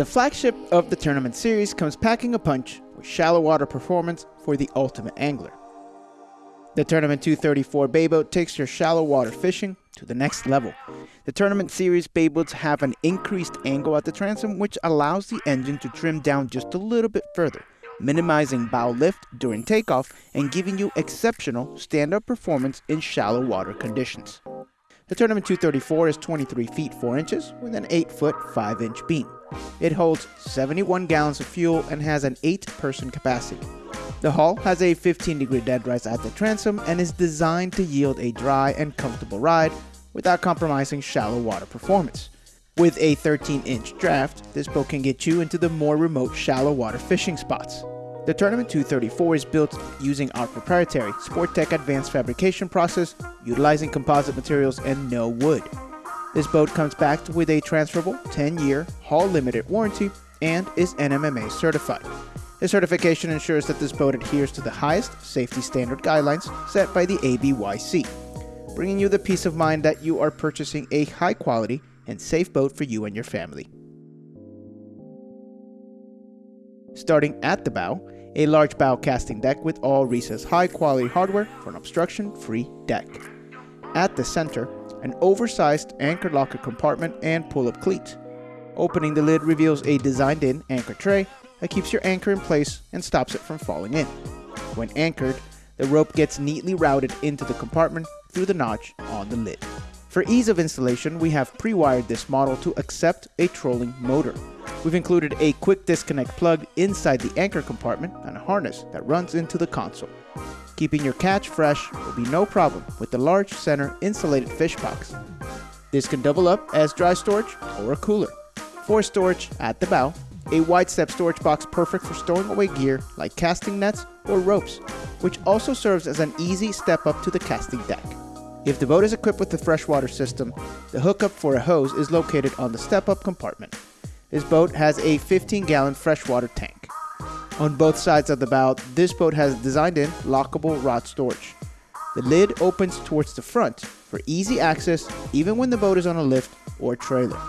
The flagship of the tournament series comes packing a punch with shallow water performance for the ultimate angler. The Tournament 234 bay boat takes your shallow water fishing to the next level. The Tournament series bay boats have an increased angle at the transom which allows the engine to trim down just a little bit further, minimizing bow lift during takeoff and giving you exceptional stand-up performance in shallow water conditions. The Tournament 234 is 23 feet 4 inches with an 8 foot 5 inch beam. It holds 71 gallons of fuel and has an 8 person capacity. The hull has a 15 degree dead rise at the transom and is designed to yield a dry and comfortable ride without compromising shallow water performance. With a 13 inch draft, this boat can get you into the more remote shallow water fishing spots. The Tournament 234 is built using our proprietary Sporttech advanced fabrication process, utilizing composite materials and no wood. This boat comes backed with a transferable 10-year hull limited warranty and is NMMA certified. This certification ensures that this boat adheres to the highest safety standard guidelines set by the ABYC, bringing you the peace of mind that you are purchasing a high quality and safe boat for you and your family. Starting at the bow, a large bow casting deck with all recessed high quality hardware for an obstruction free deck. At the center, an oversized anchor locker compartment and pull up cleat. Opening the lid reveals a designed in anchor tray that keeps your anchor in place and stops it from falling in. When anchored, the rope gets neatly routed into the compartment through the notch on the lid. For ease of installation, we have pre-wired this model to accept a trolling motor. We've included a quick disconnect plug inside the anchor compartment and a harness that runs into the console. Keeping your catch fresh will be no problem with the large center insulated fish box. This can double up as dry storage or a cooler. For storage at the bow, a wide step storage box perfect for stowing away gear like casting nets or ropes, which also serves as an easy step up to the casting deck. If the boat is equipped with a freshwater system, the hookup for a hose is located on the step-up compartment. This boat has a 15-gallon freshwater tank. On both sides of the bow, this boat has designed-in lockable rod storage. The lid opens towards the front for easy access even when the boat is on a lift or trailer.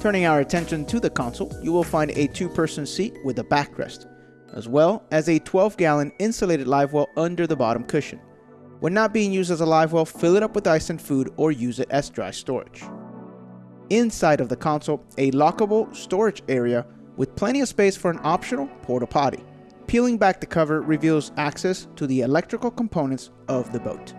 Turning our attention to the console, you will find a two-person seat with a backrest, as well as a 12-gallon insulated live well under the bottom cushion. When not being used as a live well, fill it up with ice and food or use it as dry storage. Inside of the console, a lockable storage area with plenty of space for an optional porta potty. Peeling back the cover reveals access to the electrical components of the boat.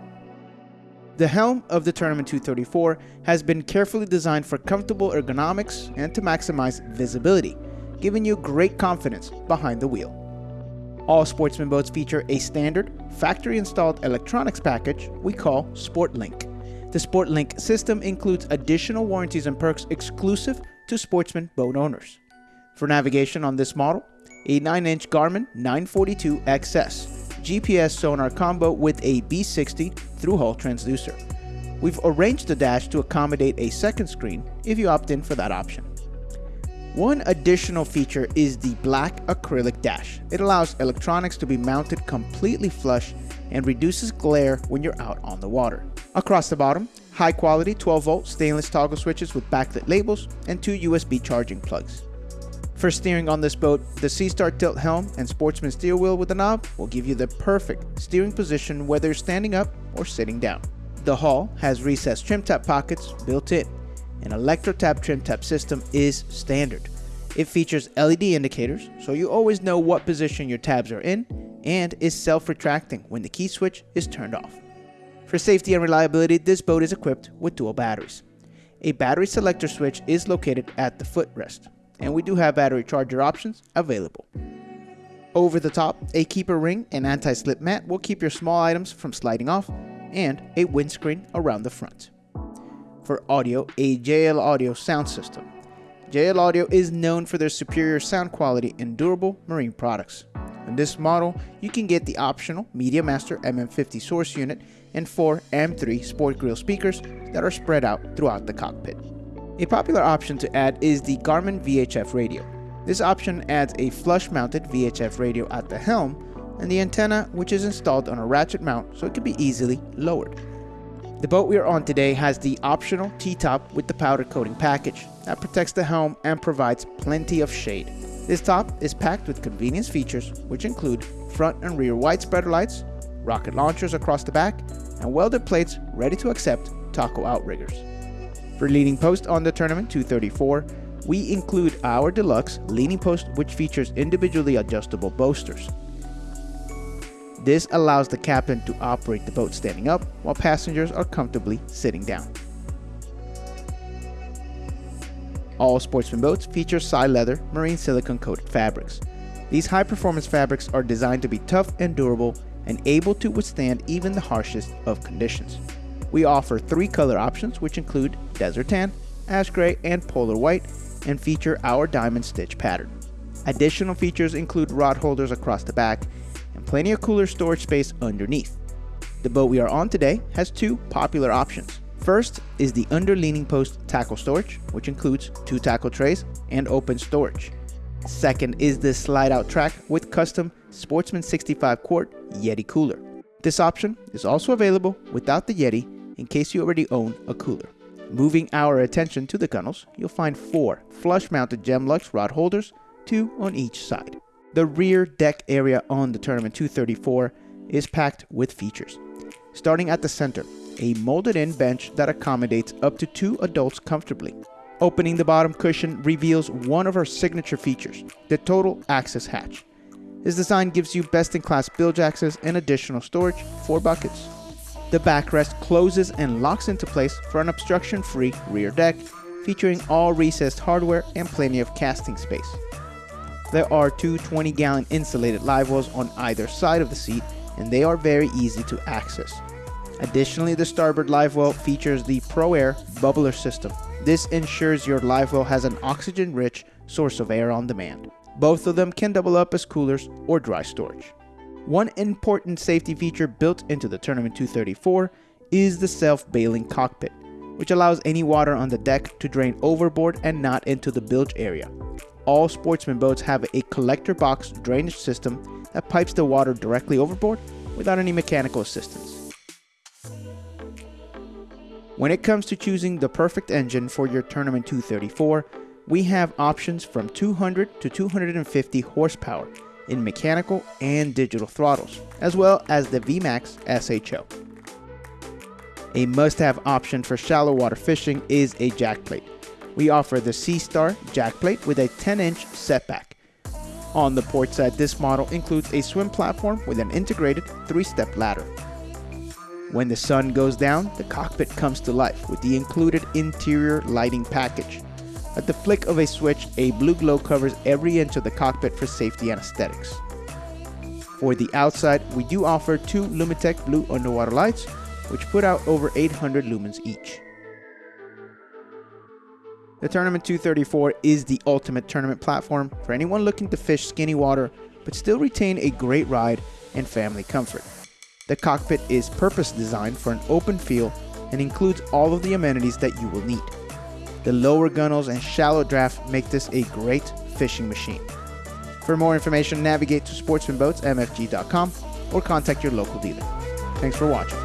The helm of the Tournament 234 has been carefully designed for comfortable ergonomics and to maximize visibility, giving you great confidence behind the wheel. All sportsman boats feature a standard, factory-installed electronics package we call SportLink. The SportLink system includes additional warranties and perks exclusive to sportsman boat owners. For navigation on this model, a 9-inch Garmin 942 XS GPS sonar combo with a B60 through-hull transducer. We've arranged the dash to accommodate a second screen if you opt in for that option. One additional feature is the black acrylic dash. It allows electronics to be mounted completely flush and reduces glare when you're out on the water. Across the bottom, high quality 12 volt stainless toggle switches with backlit labels and two USB charging plugs. For steering on this boat, the Seastar tilt helm and Sportsman steer wheel with a knob will give you the perfect steering position whether you're standing up or sitting down. The hull has recessed trim tab pockets built in an ElectroTab trim tab system is standard. It features LED indicators, so you always know what position your tabs are in, and is self-retracting when the key switch is turned off. For safety and reliability, this boat is equipped with dual batteries. A battery selector switch is located at the footrest, and we do have battery charger options available. Over the top, a keeper ring and anti-slip mat will keep your small items from sliding off, and a windscreen around the front for audio a JL Audio sound system. JL Audio is known for their superior sound quality and durable marine products. In this model, you can get the optional Media Master MM50 source unit and four M3 Sport Grill speakers that are spread out throughout the cockpit. A popular option to add is the Garmin VHF radio. This option adds a flush-mounted VHF radio at the helm and the antenna which is installed on a ratchet mount so it can be easily lowered. The boat we are on today has the optional T-top with the powder coating package that protects the helm and provides plenty of shade. This top is packed with convenience features which include front and rear wide spreader lights, rocket launchers across the back, and welded plates ready to accept taco outriggers. For leaning post on the Tournament 234, we include our deluxe leaning post which features individually adjustable bolsters. This allows the captain to operate the boat standing up while passengers are comfortably sitting down. All Sportsman boats feature Sileather marine silicone coated fabrics. These high performance fabrics are designed to be tough and durable and able to withstand even the harshest of conditions. We offer three color options which include desert tan, ash gray, and polar white and feature our diamond stitch pattern. Additional features include rod holders across the back and plenty of cooler storage space underneath. The boat we are on today has two popular options. First is the under leaning post tackle storage, which includes two tackle trays and open storage. Second is the slide out track with custom Sportsman 65 quart Yeti cooler. This option is also available without the Yeti in case you already own a cooler. Moving our attention to the gunnels, you'll find four flush-mounted Gemlux rod holders, two on each side. The rear deck area on the Tournament 234 is packed with features. Starting at the center, a molded-in bench that accommodates up to two adults comfortably. Opening the bottom cushion reveals one of our signature features, the total access hatch. This design gives you best-in-class bilge access and additional storage for buckets. The backrest closes and locks into place for an obstruction-free rear deck, featuring all recessed hardware and plenty of casting space. There are two 20-gallon insulated live wells on either side of the seat, and they are very easy to access. Additionally, the starboard live well features the ProAir bubbler system. This ensures your live well has an oxygen-rich source of air on demand. Both of them can double up as coolers or dry storage. One important safety feature built into the Tournament 234 is the self-bailing cockpit, which allows any water on the deck to drain overboard and not into the bilge area. All sportsman boats have a collector box drainage system that pipes the water directly overboard without any mechanical assistance. When it comes to choosing the perfect engine for your Tournament 234, we have options from 200 to 250 horsepower in mechanical and digital throttles, as well as the VMAX SHO. A must-have option for shallow water fishing is a jackplate. We offer the Seastar jackplate with a 10-inch setback. On the port side, this model includes a swim platform with an integrated three-step ladder. When the sun goes down, the cockpit comes to life with the included interior lighting package. At the flick of a switch, a blue glow covers every inch of the cockpit for safety and aesthetics. For the outside, we do offer two Lumitec blue underwater lights, which put out over 800 lumens each. The Tournament 234 is the ultimate tournament platform for anyone looking to fish skinny water but still retain a great ride and family comfort. The cockpit is purpose designed for an open feel and includes all of the amenities that you will need. The lower gunnels and shallow draft make this a great fishing machine. For more information, navigate to sportsmanboatsmfg.com or contact your local dealer. Thanks for watching.